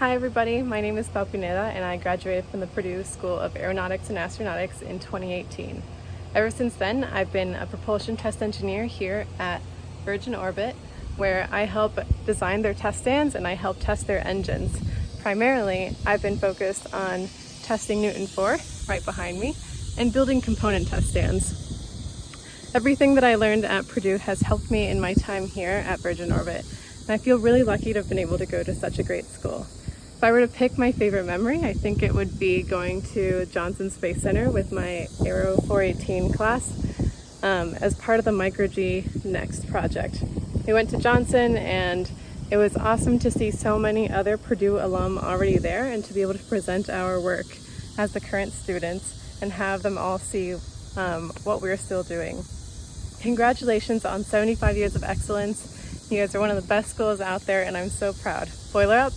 Hi everybody, my name is Pau Pineda and I graduated from the Purdue School of Aeronautics and Astronautics in 2018. Ever since then, I've been a propulsion test engineer here at Virgin Orbit where I help design their test stands and I help test their engines. Primarily, I've been focused on testing Newton 4 right behind me and building component test stands. Everything that I learned at Purdue has helped me in my time here at Virgin Orbit and I feel really lucky to have been able to go to such a great school. If I were to pick my favorite memory, I think it would be going to Johnson Space Center with my Aero 418 class um, as part of the Micro G Next project. We went to Johnson and it was awesome to see so many other Purdue alum already there and to be able to present our work as the current students and have them all see um, what we're still doing. Congratulations on 75 years of excellence. You guys are one of the best schools out there and I'm so proud. Boiler up!